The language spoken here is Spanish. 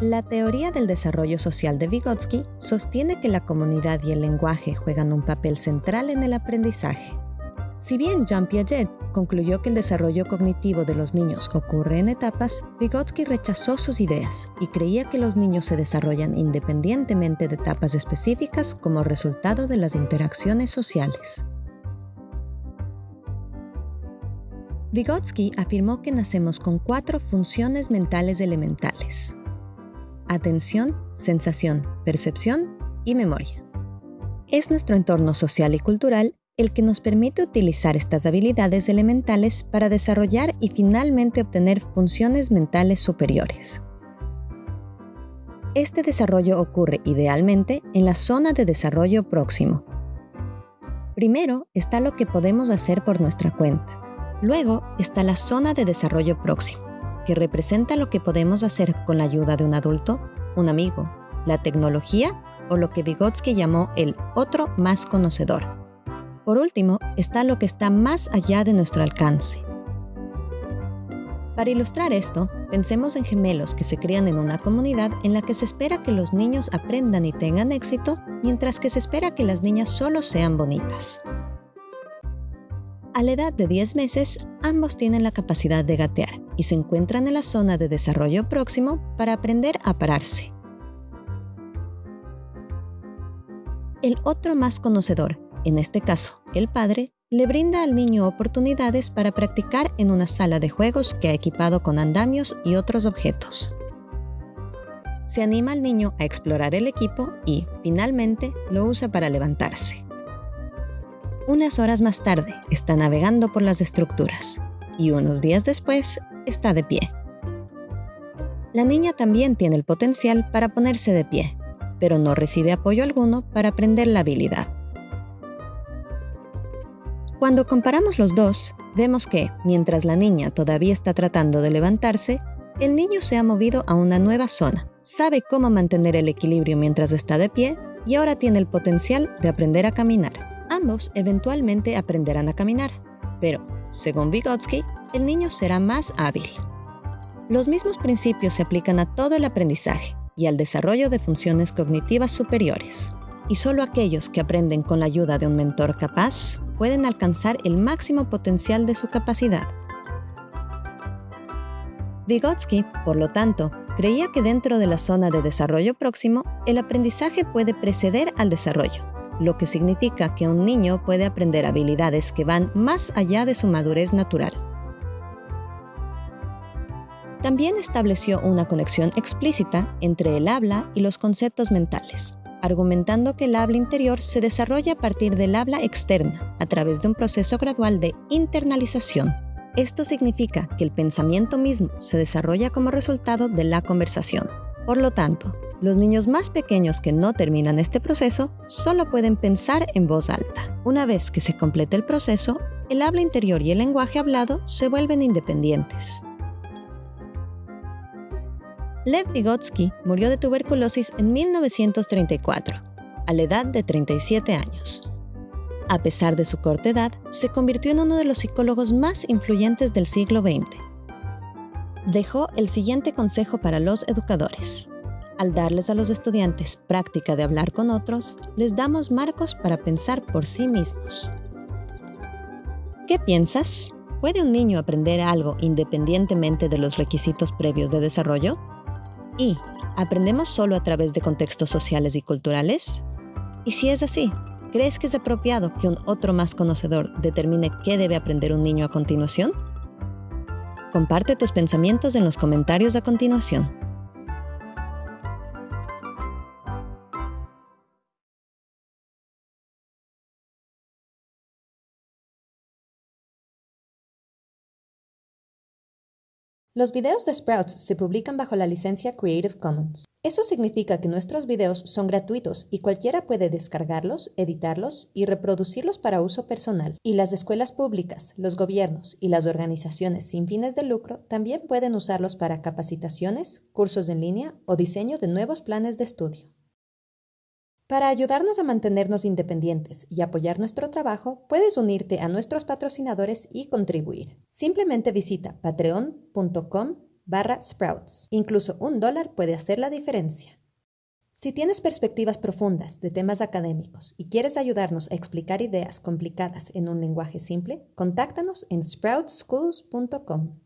La teoría del desarrollo social de Vygotsky sostiene que la comunidad y el lenguaje juegan un papel central en el aprendizaje. Si bien Jean Piaget concluyó que el desarrollo cognitivo de los niños ocurre en etapas, Vygotsky rechazó sus ideas y creía que los niños se desarrollan independientemente de etapas específicas como resultado de las interacciones sociales. Vygotsky afirmó que nacemos con cuatro funciones mentales elementales atención, sensación, percepción y memoria. Es nuestro entorno social y cultural el que nos permite utilizar estas habilidades elementales para desarrollar y finalmente obtener funciones mentales superiores. Este desarrollo ocurre idealmente en la zona de desarrollo próximo. Primero está lo que podemos hacer por nuestra cuenta. Luego está la zona de desarrollo próximo representa lo que podemos hacer con la ayuda de un adulto, un amigo, la tecnología o lo que Vygotsky llamó el otro más conocedor. Por último, está lo que está más allá de nuestro alcance. Para ilustrar esto, pensemos en gemelos que se crían en una comunidad en la que se espera que los niños aprendan y tengan éxito, mientras que se espera que las niñas solo sean bonitas. A la edad de 10 meses, ambos tienen la capacidad de gatear y se encuentran en la zona de desarrollo próximo para aprender a pararse. El otro más conocedor, en este caso el padre, le brinda al niño oportunidades para practicar en una sala de juegos que ha equipado con andamios y otros objetos. Se anima al niño a explorar el equipo y, finalmente, lo usa para levantarse. Unas horas más tarde está navegando por las estructuras y unos días después está de pie. La niña también tiene el potencial para ponerse de pie, pero no recibe apoyo alguno para aprender la habilidad. Cuando comparamos los dos, vemos que, mientras la niña todavía está tratando de levantarse, el niño se ha movido a una nueva zona, sabe cómo mantener el equilibrio mientras está de pie y ahora tiene el potencial de aprender a caminar. Ambos eventualmente aprenderán a caminar, pero, según Vygotsky, el niño será más hábil. Los mismos principios se aplican a todo el aprendizaje y al desarrollo de funciones cognitivas superiores, y solo aquellos que aprenden con la ayuda de un mentor capaz pueden alcanzar el máximo potencial de su capacidad. Vygotsky, por lo tanto, creía que dentro de la zona de desarrollo próximo, el aprendizaje puede preceder al desarrollo lo que significa que un niño puede aprender habilidades que van más allá de su madurez natural. También estableció una conexión explícita entre el habla y los conceptos mentales, argumentando que el habla interior se desarrolla a partir del habla externa, a través de un proceso gradual de internalización. Esto significa que el pensamiento mismo se desarrolla como resultado de la conversación. Por lo tanto, los niños más pequeños que no terminan este proceso solo pueden pensar en voz alta. Una vez que se complete el proceso, el habla interior y el lenguaje hablado se vuelven independientes. Lev Vygotsky murió de tuberculosis en 1934, a la edad de 37 años. A pesar de su corta edad, se convirtió en uno de los psicólogos más influyentes del siglo XX. Dejó el siguiente consejo para los educadores. Al darles a los estudiantes práctica de hablar con otros, les damos marcos para pensar por sí mismos. ¿Qué piensas? ¿Puede un niño aprender algo independientemente de los requisitos previos de desarrollo? ¿Y aprendemos solo a través de contextos sociales y culturales? Y si es así, ¿crees que es apropiado que un otro más conocedor determine qué debe aprender un niño a continuación? Comparte tus pensamientos en los comentarios a continuación. Los videos de Sprouts se publican bajo la licencia Creative Commons. Eso significa que nuestros videos son gratuitos y cualquiera puede descargarlos, editarlos y reproducirlos para uso personal. Y las escuelas públicas, los gobiernos y las organizaciones sin fines de lucro también pueden usarlos para capacitaciones, cursos en línea o diseño de nuevos planes de estudio. Para ayudarnos a mantenernos independientes y apoyar nuestro trabajo, puedes unirte a nuestros patrocinadores y contribuir. Simplemente visita patreon.com barra Sprouts. Incluso un dólar puede hacer la diferencia. Si tienes perspectivas profundas de temas académicos y quieres ayudarnos a explicar ideas complicadas en un lenguaje simple, contáctanos en sproutsschools.com.